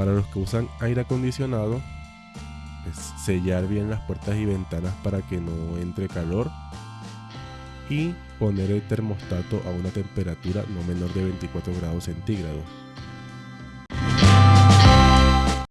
Para los que usan aire acondicionado, sellar bien las puertas y ventanas para que no entre calor y poner el termostato a una temperatura no menor de 24 grados centígrados.